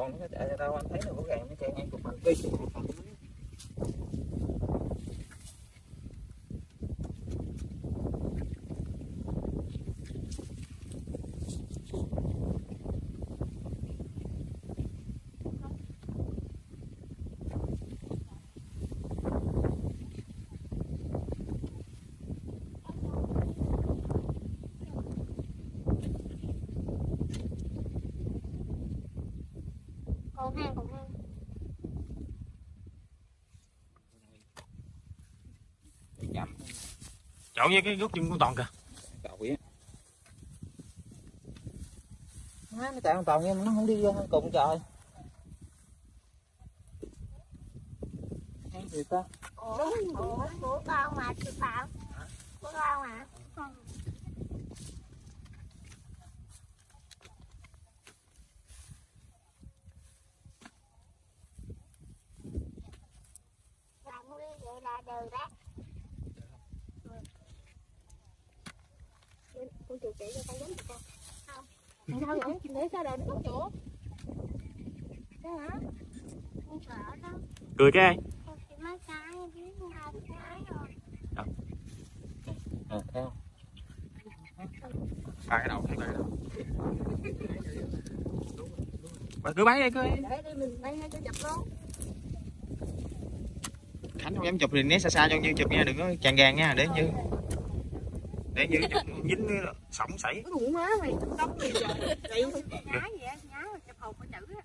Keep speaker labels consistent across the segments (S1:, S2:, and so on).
S1: còn nó chạy ra đâu anh thấy nó rõ ràng nó chạy ngay cục mặt đi
S2: hang hang
S1: chậm
S3: Chọn với cái gốc chân con toàn kìa.
S1: Cậu á má nó chạy con toàn nhưng nó không đi vô cùng trời. Gì ta.
S2: Đúng của của con mà chị bảo con mà là đều đó. Con chuột chạy cho con giống con. Không. Tại sao vậy để sao đời nó có chỗ thế hả? Con sợ đó.
S3: Cười cái ai?
S2: Con chỉ mấy cái biết hai cái rồi.
S1: À,
S3: Ba cái đầu thấy ba cái đầu. Bà cứ bấy đi cứ bấy.
S2: để đi mình bay cho chập luôn
S3: Khánh không dám chụp thì né xa xa cho như chụp nha đừng có chàng gàng nha để như để như chụp dính sổng sảy.
S2: đủ má mày đóng gì vậy chạy nhá vậy nhá chụp hồn có chữ á.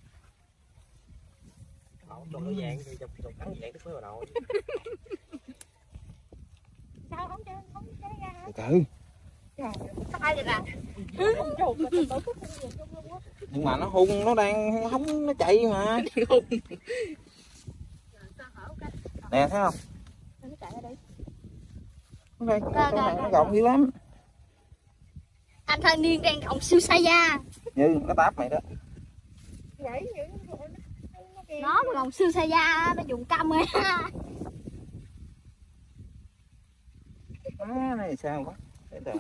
S1: Trong nó vàng thì chụp chụp thắng vàng tức mới vào đầu
S2: sao không chơi không chơi ra? Hả
S1: từ. Nhưng mà nó hung nó đang hóng nó chạy mà nè thấy không?
S2: Nó đây
S1: con này nó gọng dữ lắm.
S2: Anh thanh niên đang gọng siêu sa da.
S1: Như nó táp mày đó.
S2: Vậy nó mà gọng siêu sa da nó dùng căm ấy
S1: má này sao quá? Để đợi.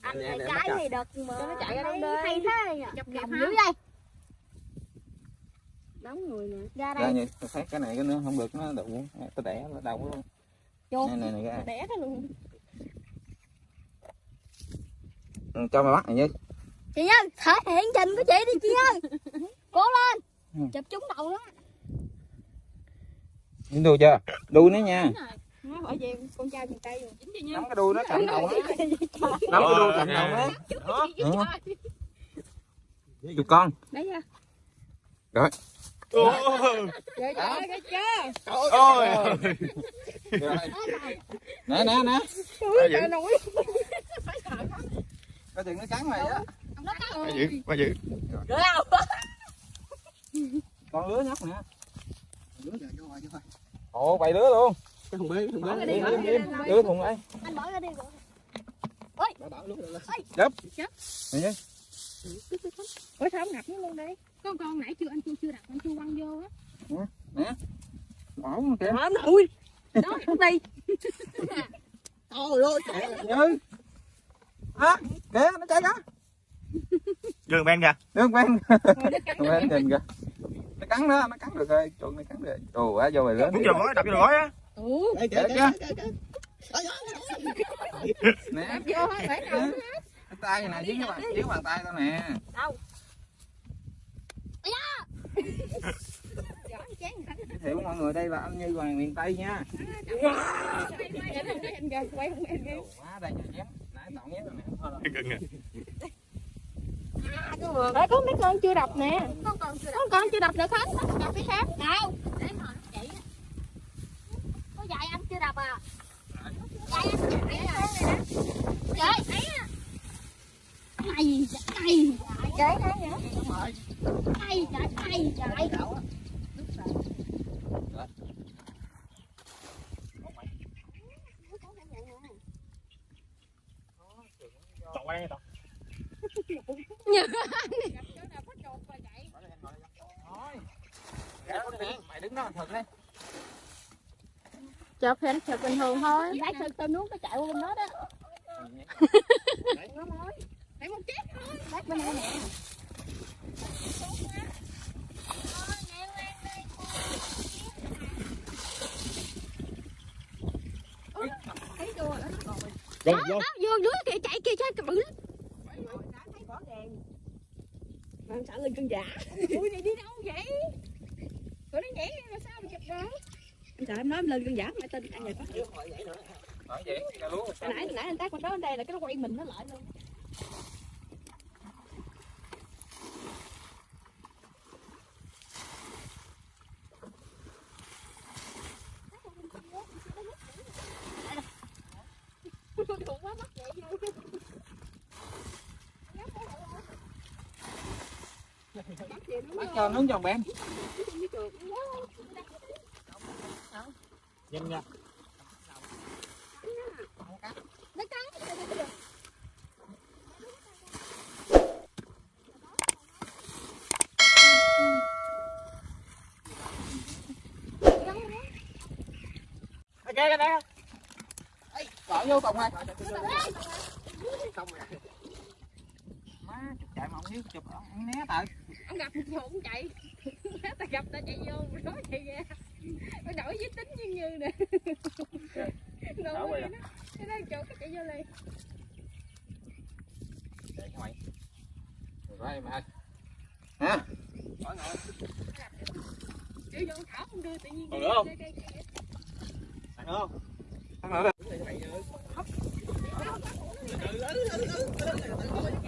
S2: Anh
S1: Để-
S2: này đợt mà
S4: Cho nó chạy ra đây?
S2: hay thế nhỉ?
S4: Chụp
S2: gọng
S4: kịp
S2: dữ
S4: hả?
S2: Đây
S4: Nóng người nè.
S2: ra
S1: ra
S2: đây.
S1: như tôi thấy cái này cái nữa không được nó đụng tôi đẻ nó đau luôn.
S2: Chuột
S1: này này này cái
S4: Đẻ cái luôn.
S1: Ừ, cho mày bắt này như
S2: chị nhân thể hiện trình của chị đi chị nhân. Cố lên.
S1: Ừ.
S2: chụp trúng đầu đó.
S1: Dính đuôi chưa? Đuôi nó nha.
S4: Nó bởi vì con trai miền Tây rồi. Chính cho
S1: nắm
S4: nhau.
S1: cái đuôi nó cạnh đầu nó nắm cái đuôi cạnh đầu nó
S3: Đó.
S1: Chụp con.
S4: Đấy ra.
S3: Ôi.
S1: Nè nè nè.
S3: Ba
S4: Trời nổi.
S1: coi chừng nó cắn mày á.
S3: Ba dữ Ba dữ
S2: được không?
S1: Con lứa nhóc nè. Ồ bày lứa luôn.
S5: Cái thùng bê cái thùng bê
S4: Bỏ bỏ
S1: lứa thùng đây
S2: anh bỏ ra đi bỏ
S5: đảo đảo luôn rồi
S1: này như
S4: Ủa sao không ngập nó luôn đây? Con con nãy chưa anh chưa chưa đặt anh chưa quăng vô á.
S1: bỏ mà kìa.
S4: Hả ui. Đó đi.
S5: trời ơi
S1: như á kìa nó chạy đó
S3: Gương bên kìa.
S1: Nước quen quen nhìn kìa. Nó cắn đó nó cắn được rồi. Chuột này cắn được. Ồ quá vô lứa
S3: Muốn vô gói đập vô gói á.
S5: Đây kìa
S1: Để
S5: kìa.
S1: nè.
S4: Vô hết phải đâu.
S1: cái tay này dưới cái bàn dưới bàn tay tao nè.
S4: Giỏi
S1: thiệu mọi người đây là anh Như hoàng miền Tây nha. Quá đây chém nãy tọng nhém rồi nè
S4: có mấy con chưa đập nè.
S2: con còn chưa
S4: Có con chưa đập được hết. Đập cái khác.
S2: đâu? Để hỏi chị. Có dạy anh chưa đập à? Dạy anh chưa đập à trời cay cay trời thấy nữa
S3: qua đây tọt
S4: Gặp chỗ nào có chuột
S1: mày đứng đó thật đấy
S4: chụp thì anh chụp bình thường thôi
S2: Lấy từ từ nuốt nó chạy qua bên đó đó.
S4: để một chiếc
S2: Lát bên đây nè.
S5: Rồi, vô.
S4: đó vô dưới kìa chạy kìa chạy bự lắm.
S5: Mà trả lên cân giả.
S4: ui này đi đâu vậy? Tụi nó nhảy mà sao mà chụp được?
S5: Anh sợ em nói em lên cân giả mày tin anh này có.
S4: Hồi nãy hồi nãy anh tác qua đó bên đây là cái nó quay mình nó lại luôn Đụng quá mất vậy vô.
S1: Bắt cho nướng giòn bén
S5: Nhanh nha. Ok cái đó.
S1: bỏ vô còng ơi
S5: Xong rồi.
S1: Chụp chạy mà không biết chụp ăn né tại
S4: Ông gặp một cũng chạy. ta gặp ta chạy vô nó chạy ra. Nó đổi giới tính như như nè. Đó. Cái đó chỗ cái chạy vô liền.
S1: chạy cho mày rồi đó em ơi hả
S4: Chữ vô thảo không đưa tự nhiên.
S5: Còn nữa không?
S4: Đây, đây, đây.
S5: Ăn không?
S1: ăn nữa
S5: Đập vô cái đầu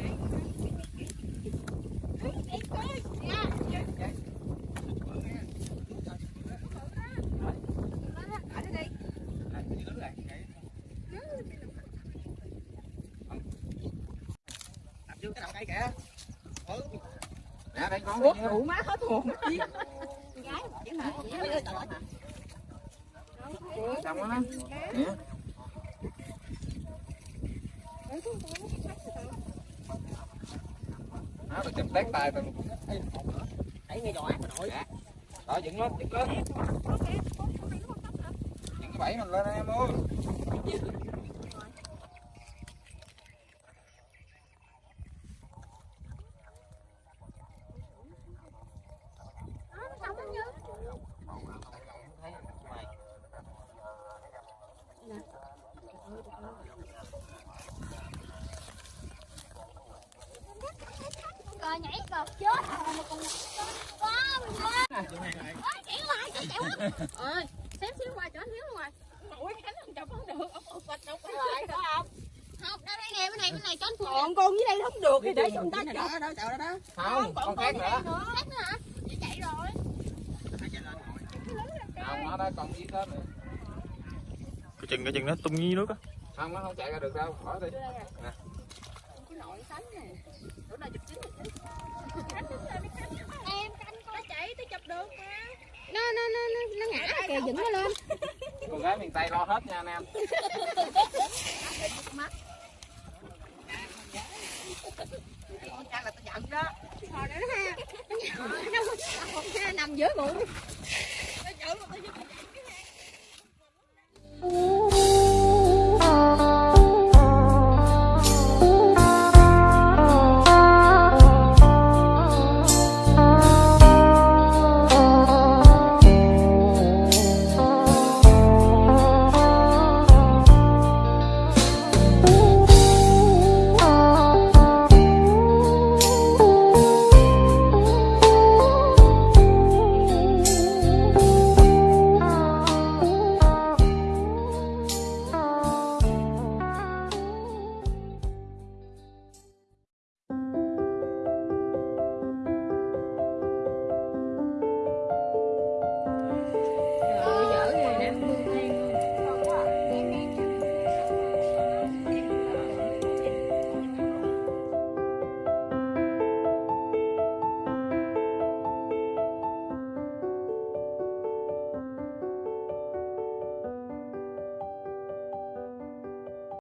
S5: cây kìa.
S1: nè đây con
S5: Ủa má hết hồn.
S1: xong đó nè. Đó tôi chụp tét tay tôi
S5: Đẩy ngay giò ác mà nội.
S1: đó dựng lên dựng lên. Dựng cái bẫy mình lên em ơi
S2: Cọt chết rồi mà còn quá mình quá. Chạy lại, chạy chạy quá.
S4: Ơi, xém xíu qua chỗ xíu ngoài. Ủa, Khánh không chụp không được, ông một đâu có lại đó không?
S2: Không, đây đây nè, bên này bên này cho anh phụ.
S5: Còn con dưới đây không được thì để cho người ta đó đó chậu đó đó.
S1: không con khác nữa
S2: Khác nữa hả? Chị chạy rồi.
S1: không nó đó còn gì đó nữa
S3: cái chừng cái chừng nó tung dưới nước á
S1: không nó không chạy ra được đâu bỏ đi
S4: Cái nội sánh nè
S2: em canh con.
S4: Chạy tôi chụp được mà.
S2: Nó nó nó nó ngã kìa dựng nó lên.
S1: Con gái miền tây lo hết nha anh em.
S5: Con
S2: nằm dưới bụng